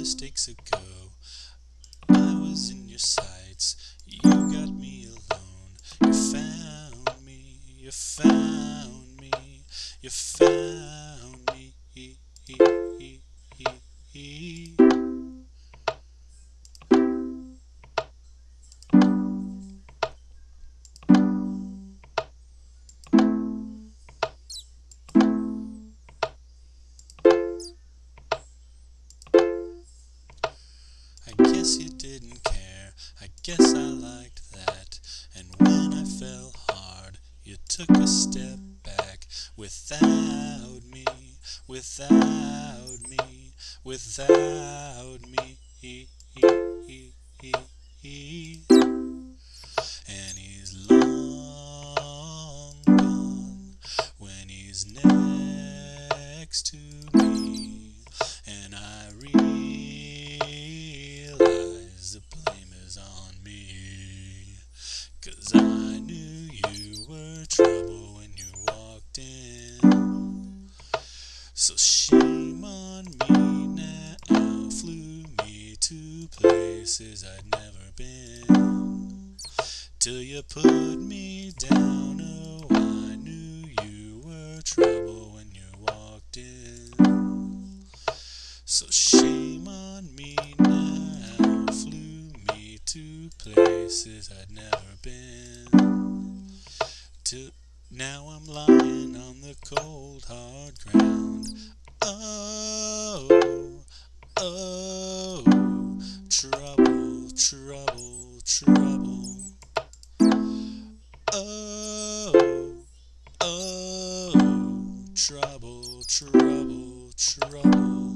Mistakes ago, I was in your sights. You got me alone. You found me. You found me. You found guess you didn't care. I guess I liked that. And when I fell hard, you took a step back without me, without me, without me. And he's long gone when he's next to places I'd never been. Till you put me down. Oh, I knew you were trouble when you walked in. So shame on me now. Flew me to places I'd never been. To now I'm lying on the cold hard ground. Oh, oh, trouble. Oh, oh, trouble, trouble, trouble.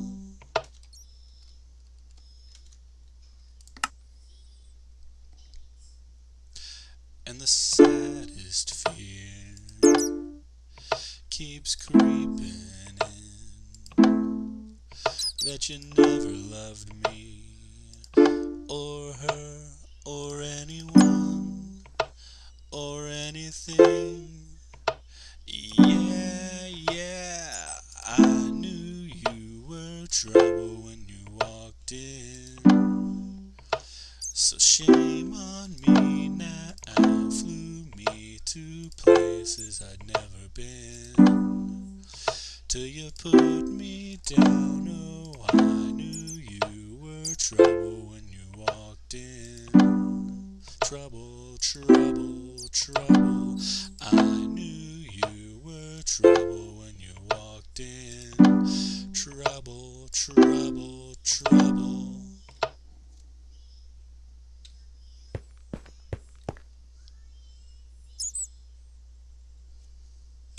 And the saddest fear keeps creeping in that you never loved me or her or anyone or anything. Yeah, yeah, I knew you were trouble when you walked in. So shame on me now. Flew me to places I'd never been. Till you put me down. Trouble, trouble, trouble. I knew you were trouble when you walked in. Trouble, trouble, trouble.